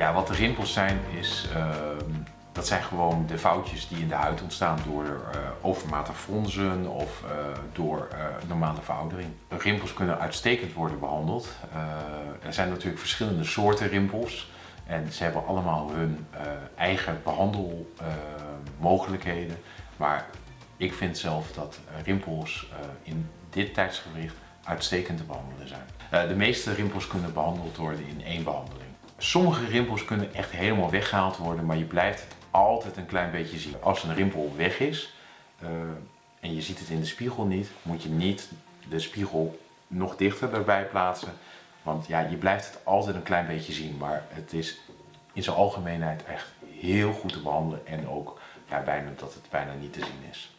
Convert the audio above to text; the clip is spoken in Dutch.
Ja, wat de rimpels zijn, is, ehm, dat zijn gewoon de foutjes die in de huid ontstaan door eh, overmatig fronsen of eh, door eh, normale veroudering. Rimpels kunnen uitstekend worden behandeld. Eh, er zijn natuurlijk verschillende soorten rimpels en ze hebben allemaal hun eigen behandelmogelijkheden. maar ik vind zelf dat rimpels in dit tijdsgewricht uitstekend te behandelen zijn. De meeste rimpels kunnen behandeld worden in één behandeling. Sommige rimpels kunnen echt helemaal weggehaald worden, maar je blijft het altijd een klein beetje zien. Als een rimpel weg is eh, en je ziet het in de spiegel niet, moet je niet de spiegel nog dichter erbij plaatsen. Want ja, je blijft het altijd een klein beetje zien, maar het is in zijn algemeenheid echt heel goed te behandelen en ook bijna dat het bijna niet te zien is.